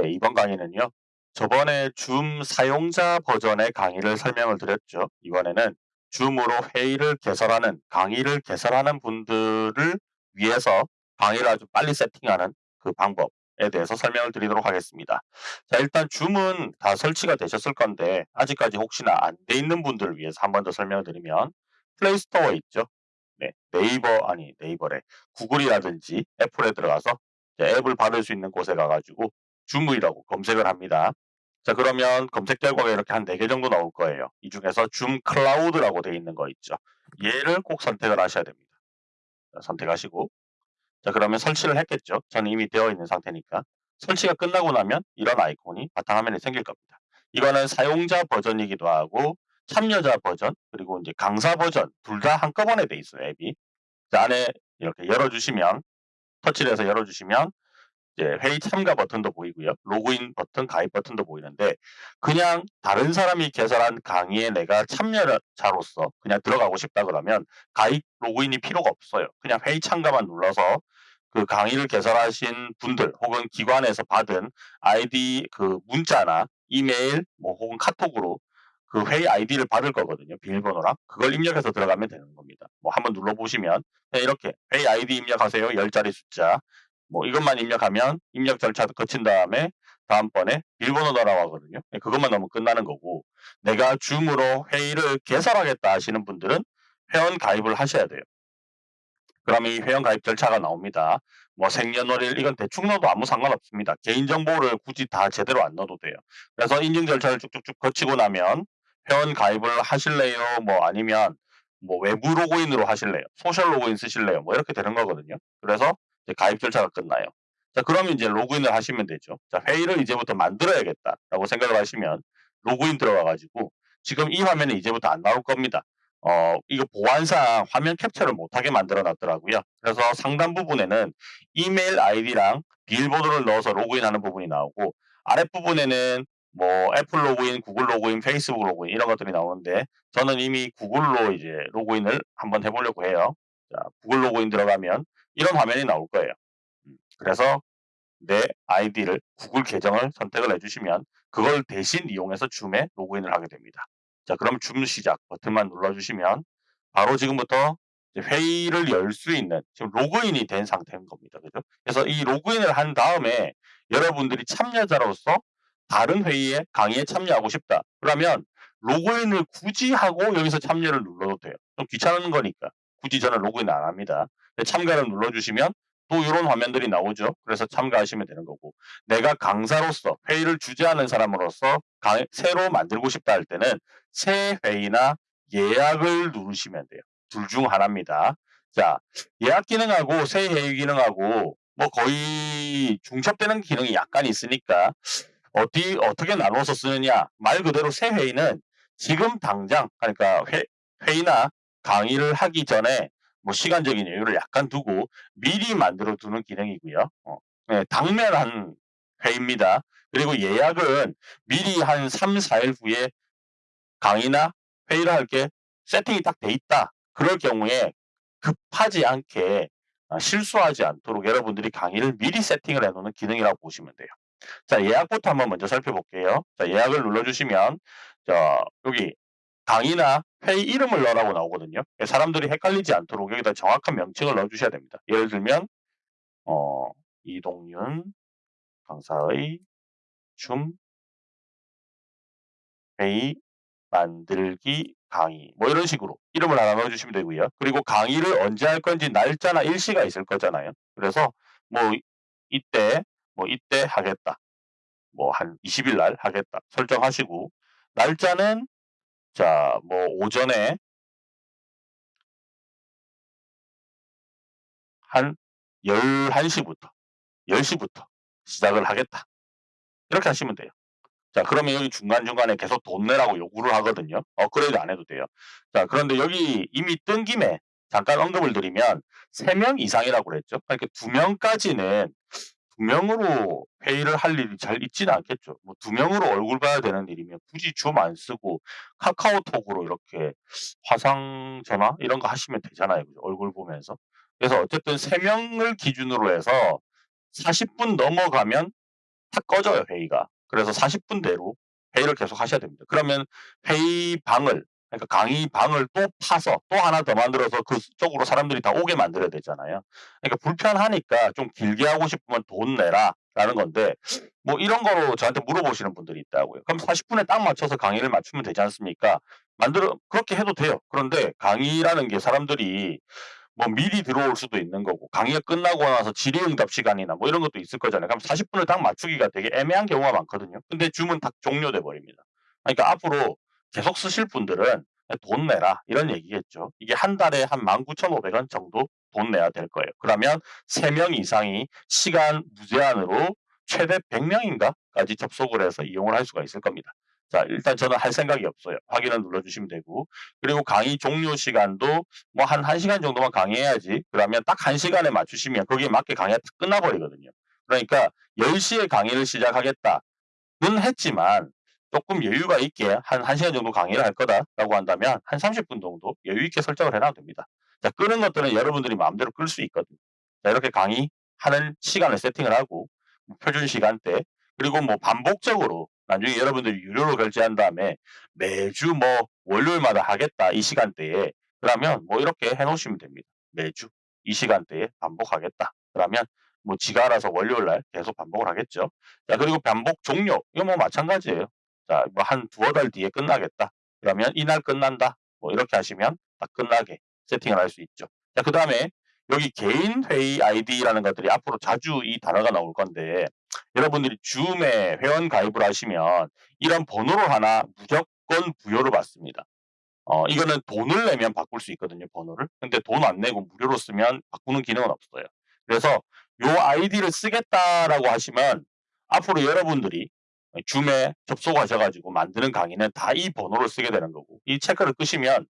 네, 이번 강의는요. 저번에 줌 사용자 버전의 강의를 설명을 드렸죠. 이번에는 줌으로 회의를 개설하는, 강의를 개설하는 분들을 위해서 강의를 아주 빨리 세팅하는 그 방법에 대해서 설명을 드리도록 하겠습니다. 자, 일단 줌은 다 설치가 되셨을 건데 아직까지 혹시나 안 돼 있는 분들을 위해서 한 번 더 설명을 드리면 플레이스토어에 있죠. 네, 네이버 아니 네이버래 구글이라든지 애플에 들어가서 앱을 받을 수 있는 곳에 가가지고 줌이라고 검색을 합니다. 자 그러면 검색 결과가 이렇게 한 4개 정도 나올 거예요. 이 중에서 줌 클라우드라고 되어 있는 거 있죠. 얘를 꼭 선택을 하셔야 됩니다. 자, 선택하시고 자 그러면 설치를 했겠죠. 저는 이미 되어 있는 상태니까 설치가 끝나고 나면 이런 아이콘이 바탕화면에 생길 겁니다. 이거는 사용자 버전이기도 하고 참여자 버전 그리고 이제 강사 버전 둘 다 한꺼번에 돼 있어요 앱이. 자, 안에 이렇게 열어주시면 터치를 해서 열어주시면 이제 회의 참가 버튼도 보이고요. 로그인 버튼, 가입 버튼도 보이는데 그냥 다른 사람이 개설한 강의에 내가 참여자로서 그냥 들어가고 싶다 그러면 가입, 로그인이 필요가 없어요. 그냥 회의 참가만 눌러서 그 강의를 개설하신 분들 혹은 기관에서 받은 아이디 그 문자나 이메일 뭐 혹은 카톡으로 그 회의 아이디를 받을 거거든요. 비밀번호랑 그걸 입력해서 들어가면 되는 겁니다. 뭐 한번 눌러보시면 이렇게 회의 아이디 입력하세요. 10자리 숫자 뭐 이것만 입력하면 입력 절차도 거친 다음에 다음번에 넣으라고 하거든요. 네, 그것만 넣으면 끝나는 거고 내가 줌으로 회의를 개설하겠다 하시는 분들은 회원 가입을 하셔야 돼요. 그러면 이 회원 가입 절차가 나옵니다. 뭐 생년월일 이건 대충 넣어도 아무 상관없습니다. 개인정보를 굳이 다 제대로 안 넣어도 돼요. 그래서 인증 절차를 쭉쭉쭉 거치고 나면 회원 가입을 하실래요? 뭐 아니면 뭐 외부 로그인으로 하실래요? social 로그인 쓰실래요? 뭐 이렇게 되는 거거든요. 그래서 가입 절차가 끝나요. 자, 그러면 이제 로그인을 하시면 되죠. 자, 회의를 이제부터 만들어야겠다라고 생각을 하시면 로그인 들어가가지고 지금 이 화면에 이제부터 안 나올 겁니다. 어, 이거 보안상 화면 캡처를 못하게 만들어 놨더라고요. 그래서 상단 부분에는 이메일 아이디랑 비밀번호를 넣어서 로그인하는 부분이 나오고 아랫부분에는 뭐 애플 로그인, 구글 로그인, 페이스북 로그인 이런 것들이 나오는데 저는 이미 구글로 이제 로그인을 한번 해보려고 해요. 자, 구글 로그인 들어가면 이런 화면이 나올 거예요. 음, 그래서 내 아이디를 구글 계정을 선택을 해주시면 그걸 대신 이용해서 줌에 로그인을 하게 됩니다. 자, 그럼 줌 시작 버튼만 눌러주시면 바로 지금부터 회의를 열 수 있는 지금 로그인이 된 상태인 겁니다. 그죠? 그래서 이 로그인을 한 다음에 여러분들이 참여자로서 다른 회의에 강의에 참여하고 싶다. 그러면 로그인을 굳이 하고 여기서 참여를 눌러도 돼요. 좀 귀찮은 거니까. 굳이 저는 로그인 안 합니다. 참가를 눌러주시면 또 이런 화면들이 나오죠. 그래서 참가하시면 되는 거고 내가 강사로서 회의를 주재하는 사람으로서 강, 새로 만들고 싶다 할 때는 새 회의나 예약을 누르시면 돼요. 둘 중 하나입니다. 자 예약 기능하고 새 회의 기능하고 뭐 거의 중첩되는 기능이 약간 있으니까 어디 어떻게 나눠서 쓰느냐 말 그대로 새 회의는 지금 당장 그러니까 회, 회의나 강의를 하기 전에 뭐 시간적인 여유를 약간 두고 미리 만들어 두는 기능이고요. 어, 네, 당면한 회의입니다. 그리고 예약은 미리 한 3, 4일 후에 강의나 회의를 할 게 세팅이 딱 돼 있다. 그럴 경우에 급하지 않게 아, 실수하지 않도록 여러분들이 강의를 미리 세팅을 해놓는 기능이라고 보시면 돼요. 자 예약부터 한번 먼저 살펴볼게요. 자 예약을 눌러주시면 자 여기 강의나 회의 이름을 넣으라고 나오거든요. 사람들이 헷갈리지 않도록 여기다 정확한 명칭을 넣어주셔야 됩니다. 예를 들면 어, 이동윤 강사의 줌 회의 만들기 강의 뭐 이런 식으로 이름을 하나 넣어주시면 되고요. 그리고 강의를 언제 할 건지 날짜나 일시가 있을 거잖아요. 그래서 뭐 이때 뭐 이때 하겠다. 뭐 한 20일 날 하겠다. 설정하시고 날짜는 자, 뭐 오전에 한 11시부터 10시부터 시작을 하겠다. 이렇게 하시면 돼요. 자, 그러면 여기 중간중간에 계속 돈 내라고 요구를 하거든요. 업그레이드 안 해도 돼요. 자, 그런데 여기 이미 뜬 김에 잠깐 언급을 드리면 3명 이상이라고 그랬죠. 그러니까 2명까지는 두 명으로 회의를 할 일이 잘 있지는 않겠죠. 뭐 두 명으로 얼굴 봐야 되는 일이면 굳이 줌 안 쓰고 카카오톡으로 이렇게 화상 전화 이런 거 하시면 되잖아요. 얼굴 보면서. 그래서 어쨌든 세 명을 기준으로 해서 40분 넘어가면 탁 꺼져요 회의가. 그래서 40분 대로 회의를 계속 하셔야 됩니다. 그러면 회의방을 그러니까 강의 방을 또 파서 또 하나 더 만들어서 그쪽으로 사람들이 다 오게 만들어야 되잖아요. 그러니까 불편하니까 좀 길게 하고 싶으면 돈 내라 라는 건데 뭐 이런 거로 저한테 물어보시는 분들이 있다고요. 그럼 40분에 딱 맞춰서 강의를 맞추면 되지 않습니까? 만들어 그렇게 해도 돼요. 그런데 강의라는 게 사람들이 뭐 미리 들어올 수도 있는 거고 강의가 끝나고 나서 질의응답 시간이나 뭐 이런 것도 있을 거잖아요. 그럼 40분을 딱 맞추기가 되게 애매한 경우가 많거든요. 근데 주문 딱 종료돼 버립니다. 그러니까 앞으로 계속 쓰실 분들은 돈 내라 이런 얘기겠죠. 이게 한 달에 한 19,500원 정도 돈 내야 될 거예요. 그러면 3명 이상이 시간 무제한으로 최대 100명인가까지 접속을 해서 이용을 할 수가 있을 겁니다. 자, 일단 저는 할 생각이 없어요. 확인을 눌러주시면 되고. 그리고 강의 종료 시간도 뭐 한 1시간 정도만 강의해야지. 그러면 딱 1시간에 맞추시면 거기에 맞게 강의가 딱 끝나버리거든요. 그러니까 10시에 강의를 시작하겠다는 했지만 조금 여유가 있게 한 1시간 정도 강의를 할 거다라고 한다면 한 30분 정도 여유 있게 설정을 해놔도 됩니다. 자, 끄는 것들은 여러분들이 마음대로 끌 수 있거든요. 자, 이렇게 강의하는 시간을 세팅을 하고 표준 시간대 그리고 뭐 반복적으로 나중에 여러분들이 유료로 결제한 다음에 매주 뭐 월요일마다 하겠다 이 시간대에 그러면 뭐 이렇게 해 놓으시면 됩니다. 매주 이 시간대에 반복하겠다. 그러면 뭐 지가 알아서 월요일 날 계속 반복을 하겠죠. 자, 그리고 반복 종료. 이거 뭐 마찬가지예요. 자, 뭐 한 두어 달 뒤에 끝나겠다. 그러면 이날 끝난다. 뭐 이렇게 하시면 딱 끝나게 세팅을 할 수 있죠. 자, 그 다음에 여기 개인 회의 아이디라는 것들이 앞으로 자주 이 단어가 나올 건데 여러분들이 줌에 회원 가입을 하시면 이런 번호를 하나 무조건 부여를 받습니다. 어, 이거는 돈을 내면 바꿀 수 있거든요, 번호를. 근데 돈 안 내고 무료로 쓰면 바꾸는 기능은 없어요. 그래서 요 아이디를 쓰겠다라고 하시면 앞으로 여러분들이 줌에 접속하셔가지고 만드는 강의는 다 이 번호를 쓰게 되는 거고 이 체크를 끄시면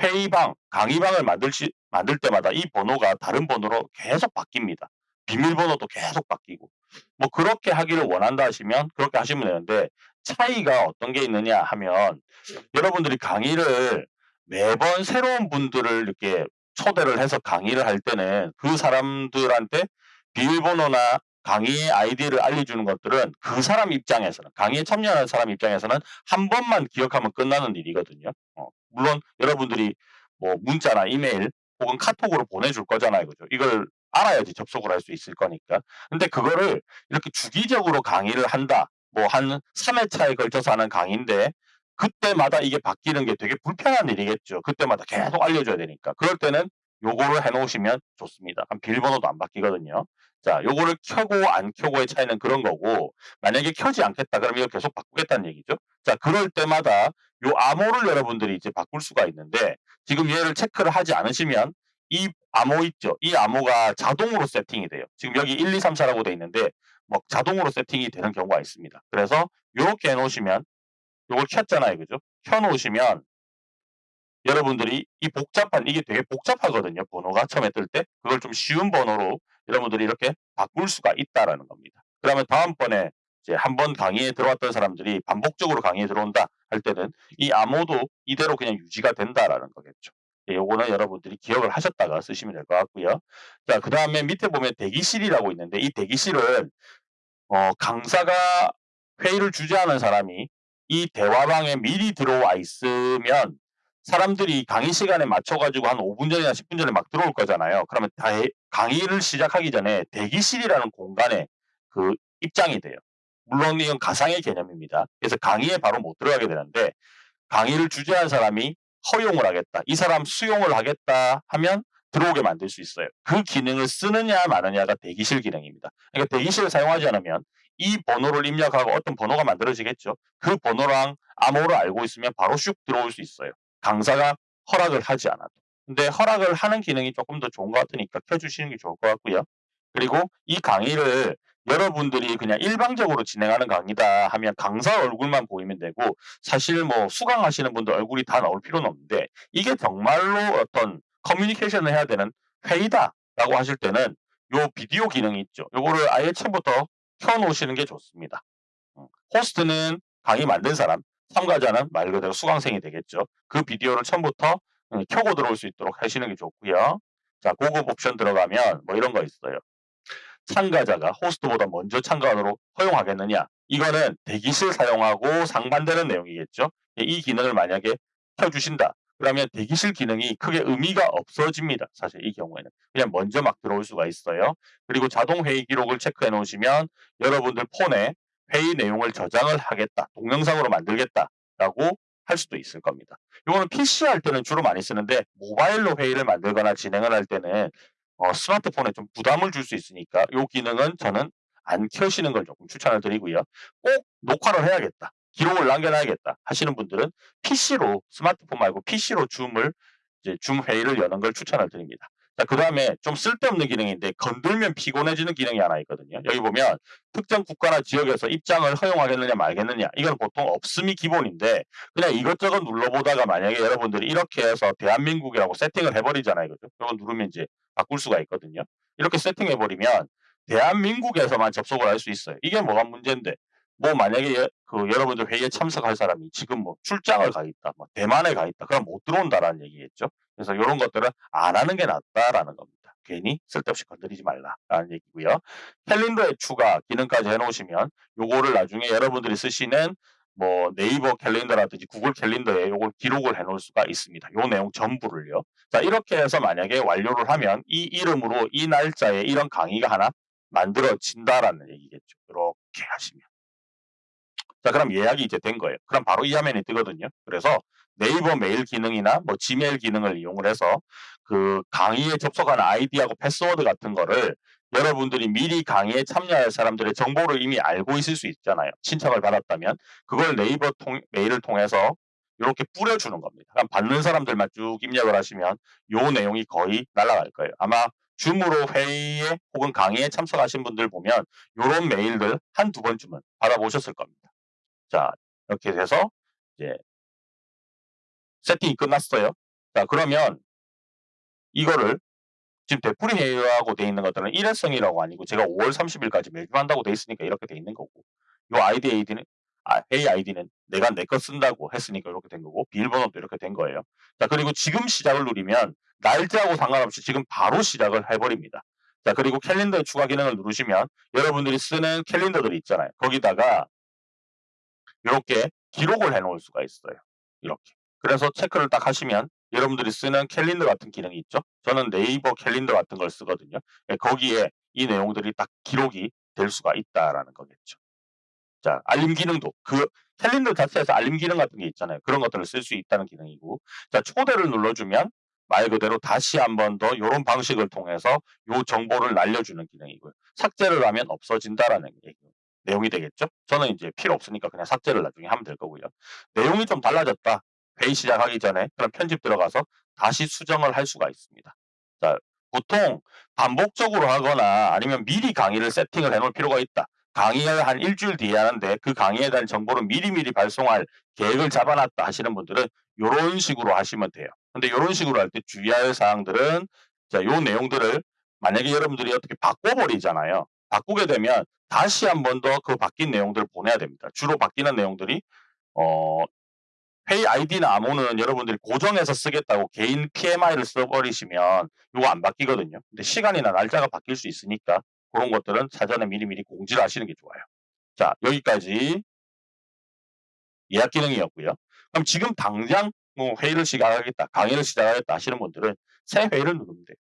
회의방, 강의방을 만들, 시, 만들 때마다 이 번호가 다른 번호로 계속 바뀝니다. 비밀번호도 계속 바뀌고 뭐 그렇게 하기를 원한다 하시면 그렇게 하시면 되는데 차이가 어떤 게 있느냐 하면 여러분들이 강의를 매번 새로운 분들을 이렇게 초대를 해서 강의를 할 때는 그 사람들한테 비밀번호나 강의의 아이디를 알려주는 것들은 그 사람 입장에서는 강의에 참여하는 사람 입장에서는 한 번만 기억하면 끝나는 일이거든요. 어, 물론 여러분들이 뭐 문자나 이메일 혹은 카톡으로 보내줄 거잖아요. 그죠? 이걸 알아야지 접속을 할 수 있을 거니까. 근데 그거를 이렇게 주기적으로 강의를 한다. 뭐 한 3회차에 걸쳐서 하는 강의인데 그때마다 이게 바뀌는 게 되게 불편한 일이겠죠. 그때마다 계속 알려줘야 되니까. 그럴 때는 요거를 해놓으시면 좋습니다. 비밀번호도 안 바뀌거든요. 자, 요거를 켜고 안 켜고의 차이는 그런 거고 만약에 켜지 않겠다 그러면 이거 계속 바꾸겠다는 얘기죠. 자, 그럴 때마다 요 암호를 여러분들이 이제 바꿀 수가 있는데 지금 얘를 체크를 하지 않으시면 이 암호 있죠. 이 암호가 자동으로 세팅이 돼요. 지금 여기 1, 2, 3, 4라고 돼 있는데 뭐 자동으로 세팅이 되는 경우가 있습니다. 그래서 요렇게 해 놓으시면 요걸 켰잖아요. 그죠? 켜 놓으시면 여러분들이 이 복잡한 이게 되게 복잡하거든요. 번호가 처음에 뜰 때 그걸 좀 쉬운 번호로 여러분들이 이렇게 바꿀 수가 있다라는 겁니다. 그러면 다음번에 이제 한 번 강의에 들어왔던 사람들이 반복적으로 강의에 들어온다 할 때는 이 암호도 이대로 그냥 유지가 된다라는 거겠죠. 예, 요거는 여러분들이 기억을 하셨다가 쓰시면 될 것 같고요. 자, 그 다음에 밑에 보면 대기실이라고 있는데 이 대기실은 어, 강사가 회의를 주재하는 사람이 이 대화방에 미리 들어와 있으면 사람들이 강의 시간에 맞춰가지고 한 5분 전이나 10분 전에 막 들어올 거잖아요. 그러면 다 강의를 시작하기 전에 대기실이라는 공간에 그 입장이 돼요. 물론 이건 가상의 개념입니다. 그래서 강의에 바로 못 들어가게 되는데 강의를 주재한 사람이 허용을 하겠다. 이 사람 수용을 하겠다 하면 들어오게 만들 수 있어요. 그 기능을 쓰느냐 마느냐가 대기실 기능입니다. 그러니까 대기실을 사용하지 않으면 이 번호를 입력하고 어떤 번호가 만들어지겠죠. 그 번호랑 암호를 알고 있으면 바로 슉 들어올 수 있어요. 강사가 허락을 하지 않아도. 근데 허락을 하는 기능이 조금 더 좋은 것 같으니까 켜주시는 게 좋을 것 같고요. 그리고 이 강의를 여러분들이 그냥 일방적으로 진행하는 강의다 하면 강사 얼굴만 보이면 되고 사실 뭐 수강하시는 분들 얼굴이 다 나올 필요는 없는데 이게 정말로 어떤 커뮤니케이션을 해야 되는 회의다라고 하실 때는 요 비디오 기능이 있죠. 요거를 아예 처음부터 켜놓으시는 게 좋습니다. 음, 호스트는 강의 만든 사람, 참가자는 말 그대로 수강생이 되겠죠. 그 비디오를 처음부터 음, 켜고 들어올 수 있도록 하시는 게 좋고요. 자, 고급 옵션 들어가면 뭐 이런 거 있어요. 참가자가 호스트보다 먼저 참가하도록 허용하겠느냐? 이거는 대기실 사용하고 상반되는 내용이겠죠. 이 기능을 만약에 켜주신다. 그러면 대기실 기능이 크게 의미가 없어집니다. 사실 이 경우에는. 그냥 먼저 막 들어올 수가 있어요. 그리고 자동 회의 기록을 체크해 놓으시면 여러분들 폰에 회의 내용을 저장을 하겠다. 동영상으로 만들겠다라고 할 수도 있을 겁니다. 이거는 PC 할 때는 주로 많이 쓰는데 모바일로 회의를 만들거나 진행을 할 때는 어, 스마트폰에 좀 부담을 줄 수 있으니까 이 기능은 저는 안 켜시는 걸 조금 추천을 드리고요. 꼭 녹화를 해야겠다. 기록을 남겨놔야겠다 하시는 분들은 PC로 스마트폰 말고 PC로 줌을 이제 줌 회의를 여는 걸 추천을 드립니다. 자, 그 다음에 좀 쓸데없는 기능인데 건들면 피곤해지는 기능이 하나 있거든요. 여기 보면 특정 국가나 지역에서 입장을 허용하겠느냐 말겠느냐 이건 보통 없음이 기본인데 그냥 이것저것 눌러보다가 만약에 여러분들이 이렇게 해서 대한민국이라고 세팅을 해버리잖아요. 그죠? 이거 누르면 이제 바꿀 수가 있거든요. 이렇게 세팅해버리면 대한민국에서만 접속을 할 수 있어요. 이게 뭐가 문제인데 뭐 만약에 그 여러분들 회의에 참석할 사람이 지금 뭐 출장을 가 있다, 뭐 대만에 가 있다, 그럼 못 들어온다라는 얘기겠죠. 그래서 이런 것들은 안 하는 게 낫다라는 겁니다. 괜히 쓸데없이 건드리지 말라라는 얘기고요. 캘린더에 추가 기능까지 해놓으시면 요거를 나중에 여러분들이 쓰시는 뭐 네이버 캘린더라든지 구글 캘린더에 요걸 기록을 해놓을 수가 있습니다. 요 내용 전부를요. 자 이렇게 해서 만약에 완료를 하면 이 이름으로 이 날짜에 이런 강의가 하나 만들어진다라는 얘기겠죠. 이렇게 하시면. 자 그럼 예약이 이제 된 거예요. 그럼 바로 이 화면이 뜨거든요. 그래서 네이버 메일 기능이나 뭐 지메일 기능을 이용을 해서 그 강의에 접속한 아이디하고 패스워드 같은 거를 여러분들이 미리 강의에 참여할 사람들의 정보를 이미 알고 있을 수 있잖아요. 신청을 받았다면 그걸 네이버 통, 메일을 통해서 이렇게 뿌려주는 겁니다. 그럼 받는 사람들만 쭉 입력을 하시면 요 내용이 거의 날아갈 거예요. 아마 줌으로 회의에 혹은 강의에 참석하신 분들 보면 이런 메일들 한두 번쯤은 받아보셨을 겁니다. 자 이렇게 돼서 이제 세팅이 끝났어요. 자 그러면 이거를 지금 되풀이 회의라고 돼 있는 것들은 일회성이라고 아니고 제가 5월 30일까지 매주 한다고 돼 있으니까 이렇게 돼 있는 거고 요 아이디 아이디는 아, 회의 아이디는 내가 내 거 쓴다고 했으니까 이렇게 된 거고 비밀번호도 이렇게 된 거예요. 자 그리고 지금 시작을 누르면 날짜하고 상관없이 지금 바로 시작을 해버립니다. 자 그리고 캘린더 추가 기능을 누르시면 여러분들이 쓰는 캘린더들이 있잖아요. 거기다가 이렇게 기록을 해 놓을 수가 있어요. 이렇게. 그래서 체크를 딱 하시면 여러분들이 쓰는 캘린더 같은 기능이 있죠. 저는 네이버 캘린더 같은 걸 쓰거든요. 예, 거기에 이 내용들이 딱 기록이 될 수가 있다라는 거겠죠. 자, 알림 기능도 그 캘린더 자체에서 알림 기능 같은 게 있잖아요. 그런 것들을 쓸 수 있다는 기능이고 자, 초대를 눌러주면 말 그대로 다시 한 번 더 이런 방식을 통해서 요 정보를 날려주는 기능이고요. 삭제를 하면 없어진다라는 얘기, 내용이 되겠죠. 저는 이제 필요 없으니까 그냥 삭제를 나중에 하면 될 거고요. 내용이 좀 달라졌다. 회의 시작하기 전에 그럼 편집 들어가서 다시 수정을 할 수가 있습니다. 자, 보통 반복적으로 하거나 아니면 미리 강의를 세팅을 해놓을 필요가 있다. 강의를 한 일주일 뒤에 하는데 그 강의에 대한 정보를 미리미리 발송할 계획을 잡아놨다 하시는 분들은 이런 식으로 하시면 돼요. 근데 이런 식으로 할 때 주의할 사항들은 자, 요 내용들을 만약에 여러분들이 어떻게 바꿔버리잖아요. 바꾸게 되면 다시 한 번 더 그 바뀐 내용들을 보내야 됩니다. 주로 바뀌는 내용들이 어, 회의 아이디나 암호는 여러분들이 고정해서 쓰겠다고 개인 PMI를 써버리시면 이거 안 바뀌거든요. 근데 시간이나 날짜가 바뀔 수 있으니까 그런 것들은 사전에 미리미리 공지를 하시는 게 좋아요. 자 여기까지 예약 기능이었고요. 그럼 지금 당장 뭐 회의를 시작하겠다, 강의를 시작하겠다 하시는 분들은 새 회의를 누르면 돼요.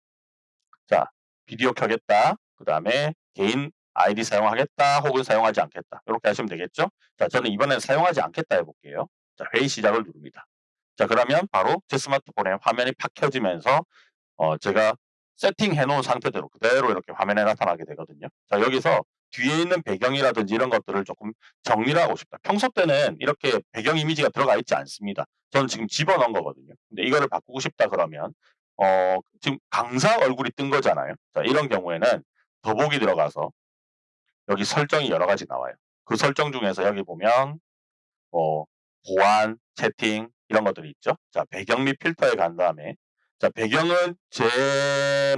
자 비디오 켜겠다, 그 다음에 개인 아이디 사용하겠다 혹은 사용하지 않겠다 이렇게 하시면 되겠죠. 자 저는 이번엔 사용하지 않겠다 해볼게요. 자, 회의 시작을 누릅니다. 자, 그러면 바로 제 스마트폰에 화면이 팍 켜지면서 어, 제가 세팅해 놓은 상태대로 그대로 이렇게 화면에 나타나게 되거든요. 자, 여기서 뒤에 있는 배경이라든지 이런 것들을 조금 정리를 하고 싶다. 평소 때는 이렇게 배경 이미지가 들어가 있지 않습니다. 저는 지금 집어넣은 거거든요. 근데 이거를 바꾸고 싶다 그러면 어, 지금 강사 얼굴이 뜬 거잖아요. 자, 이런 경우에는 더보기 들어가서 여기 설정이 여러 가지 나와요. 그 설정 중에서 여기 보면 뭐 보안, 채팅 이런 것들이 있죠. 자, 배경 및 필터에 간 다음에 자, 배경은 제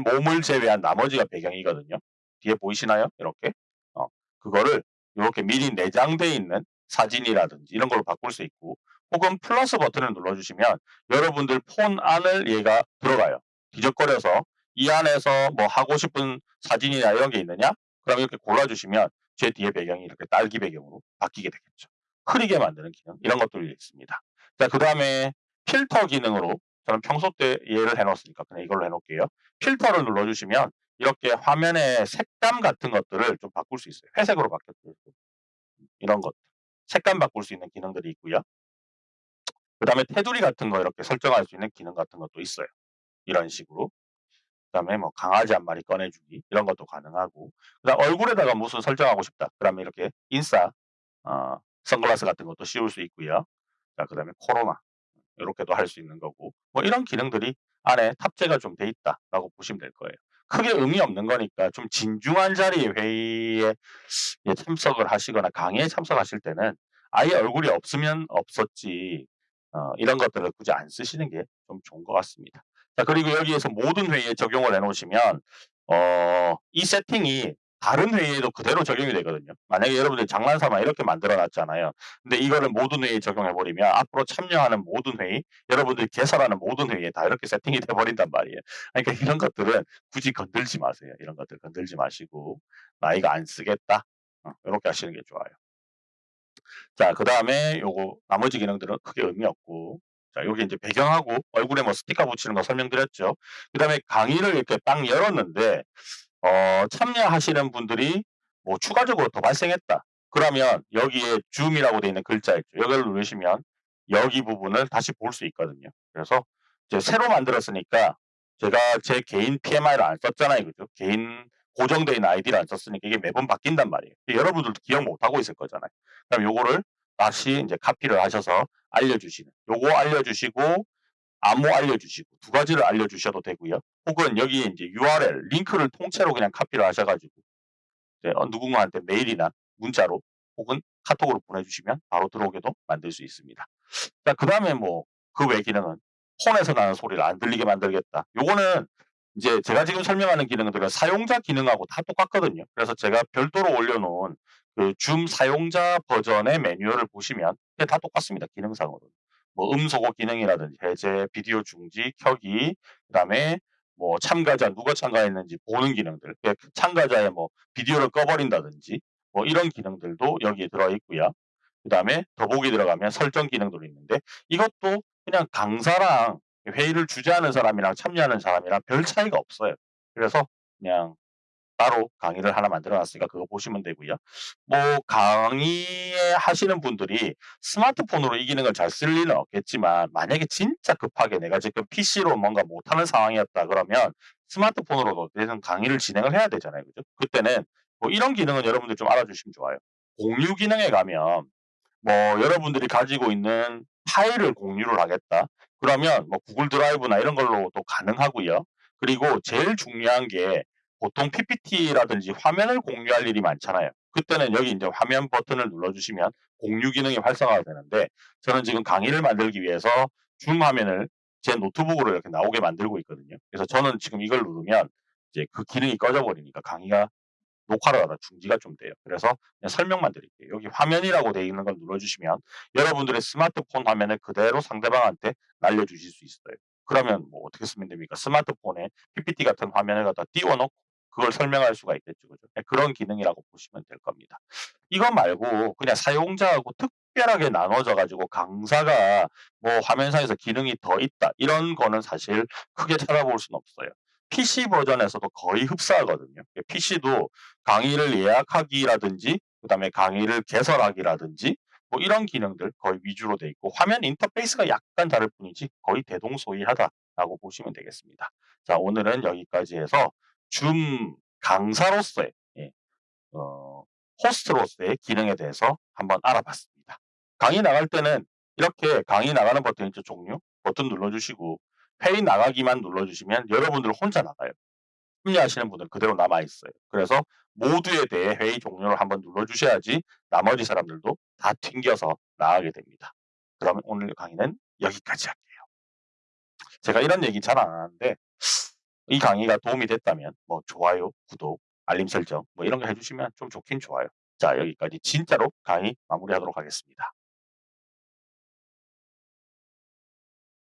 몸을 제외한 나머지가 배경이거든요. 뒤에 보이시나요? 이렇게. 어, 그거를 이렇게 미리 내장되어 있는 사진이라든지 이런 걸로 바꿀 수 있고 혹은 플러스 버튼을 눌러주시면 여러분들 폰 안을 얘가 들어가요. 뒤적거려서 이 안에서 뭐 하고 싶은 사진이나 이런 게 있느냐? 그럼 이렇게 골라주시면 제 뒤에 배경이 이렇게 딸기 배경으로 바뀌게 되겠죠. 흐리게 만드는 기능 이런 것들이 있습니다. 자 그 다음에 필터 기능으로 저는 평소 때 얘를 해 놓았으니까 그냥 이걸로 해 놓을게요. 필터를 눌러주시면 이렇게 화면의 색감 같은 것들을 좀 바꿀 수 있어요. 회색으로 바뀌었고 이런 것 색감 바꿀 수 있는 기능들이 있고요. 그 다음에 테두리 같은 거 이렇게 설정할 수 있는 기능 같은 것도 있어요. 이런 식으로. 그 다음에 뭐 강아지 1 마리 꺼내 주기 이런 것도 가능하고 그다음 얼굴에다가 무슨 설정하고 싶다. 그러면 이렇게 인싸 어 선글라스 같은 것도 씌울 수 있고요. 자 그 다음에 코로나 요렇게도 할 수 있는 거고 뭐 이런 기능들이 안에 탑재가 좀 돼 있다라고 보시면 될 거예요. 크게 의미 없는 거니까 좀 진중한 자리의 회의에 예 참석을 하시거나 강의에 참석하실 때는 아예 얼굴이 없으면 없었지 어 이런 것들을 굳이 안 쓰시는 게 좀 좋은 것 같습니다. 자 그리고 여기에서 모든 회의에 적용을 해 놓으시면 어 이 세팅이 다른 회의에도 그대로 적용이 되거든요. 만약에 여러분들이 장난삼아 이렇게 만들어 놨잖아요. 근데 이거를 모든 회의에 적용해 버리면 앞으로 참여하는 모든 회의, 여러분들이 개설하는 모든 회의에 다 이렇게 세팅이 돼 버린단 말이에요. 그러니까 이런 것들은 굳이 건들지 마세요. 이런 것들 건들지 마시고 '나 이거 안 쓰겠다.' 어 요렇게 하시는 게 좋아요. 자 그 다음에 요거 나머지 기능들은 크게 의미 없고 자 요게 인제 배경하고 얼굴에 뭐 스티커 붙이는 거 설명드렸죠. 그 다음에 강의를 이렇게 딱 열었는데 어 참여하시는 분들이 뭐 추가적으로 더 발생했다. 그러면 여기에 줌이라고 되어 있는 글자 있죠. 요걸 누르시면 여기 부분을 다시 볼 수 있거든요. 그래서 이제 새로 만들었으니까 제가 제 개인 PMI를 안 썼잖아요. 그죠? 개인 고정되어 있는 아이디를 안 썼으니까 이게 매번 바뀐단 말이에요. 여러분들도 기억 못 하고 있을 거잖아요. 그럼 요거를 다시 인제 카피를 하셔서 알려주시는 요거 알려주시고 암호 알려주시고 2 가지를 알려주셔도 되고요. 혹은 여기에 인제 URL 링크를 통째로 그냥 카피를 하셔 가지고 이제 어 누군가한테 메일이나 문자로 혹은 카톡으로 보내주시면 바로 들어오게도 만들 수 있습니다. 자 그다음에 뭐 그 외 기능은 폰에서 나는 소리를 안 들리게 만들겠다. 요거는 이제 제가 지금 설명하는 기능들은 사용자 기능하고 다 똑같거든요. 그래서 제가 별도로 올려 놓은 그 줌 사용자 버전의 매뉴얼을 보시면 다 똑같습니다, 기능상으로는. 뭐 음소거 기능이라든지 해제, 비디오 중지, 켜기 그다음에 뭐 참가자 누가 참가했는지 보는 기능들 그 참가자의 뭐 비디오를 꺼 버린다든지 뭐 이런 기능들도 여기에 들어 있고요. 그다음에 더보기 들어가면 설정 기능들이 있는데 이것도 그냥 강사랑 회의를 주재하는 사람이랑 참여하는 사람이랑 별 차이가 없어요. 그래서 그냥 따로 강의를 하나 만들어 놨으니까 그거 보시면 되고요. 뭐 강의 하시는 분들이 스마트폰으로 이 기능을 잘 쓸 리는 없겠지만 만약에 진짜 급하게 내가 지금 PC로 뭔가 못하는 상황이었다 그러면 스마트폰으로도 어떻게든 강의를 진행을 해야 되잖아요. 그죠? 그때는 뭐 이런 기능은 여러분들 좀 알아주시면 좋아요. 공유 기능에 가면 뭐 여러분들이 가지고 있는 파일을 공유를 하겠다. 그러면 뭐 구글 드라이브나 이런 걸로도 가능하고요. 그리고 제일 중요한 게 보통 PPT라든지 화면을 공유할 일이 많잖아요. 그때는 여기 인제 화면 버튼을 눌러주시면 공유 기능이 활성화가 되는데 저는 지금 강의를 만들기 위해서 줌 화면을 제 노트북으로 이렇게 나오게 만들고 있거든요. 그래서 저는 지금 이걸 누르면 이제 그 기능이 꺼져 버리니까 강의가 녹화를 하다가 중지가 좀 돼요. 그래서 설명만 드릴게요. 여기 화면이라고 되어 있는 걸 눌러주시면 여러분들의 스마트폰 화면을 그대로 상대방한테 날려주실 수 있어요. 그러면 뭐 어떻게 쓰면 됩니까? 스마트폰에 PPT 같은 화면을 갖다 띄워 놓고 그걸 설명할 수가 있겠죠. 그죠? 예 그런 기능이라고 보시면 될 겁니다. 이거 말고 그냥 사용자하고 특별하게 나눠져 가지고 강사가 뭐 화면상에서 기능이 더 있다 이런 거는 사실 크게 찾아볼 수는 없어요. PC 버전에서도 거의 흡사하거든요. 예 PC도 강의를 예약하기라든지 그다음에 강의를 개설하기라든지 뭐 이런 기능들 거의 위주로 돼 있고 화면 인터페이스가 약간 다를 뿐이지 거의 대동소이하다라고 보시면 되겠습니다. 자 오늘은 여기까지 해서 줌 강사로서의 예어 호스트로서의 기능에 대해서 한번 알아봤습니다. 강의 나갈 때는 이렇게 강의 나가는 버튼 있죠, 종료? 버튼 눌러주시고 회의 나가기만 눌러주시면 여러분들 혼자 나가요. 참여하시는 분들은 그대로 남아 있어요. 그래서 모두에 대해 회의 종료를 한번 눌러주셔야지 나머지 사람들도 다 튕겨서 나가게 됩니다. 그러면 오늘 강의는 여기까지 할게요. 제가 이런 얘기 잘 안 하는데 이 강의가 도움이 됐다면 뭐 좋아요, 구독, 알림 설정 뭐 이런 거 해 주시면 좀 좋긴 좋아요. 자 여기까지 진짜로 강의 마무리하도록 하겠습니다.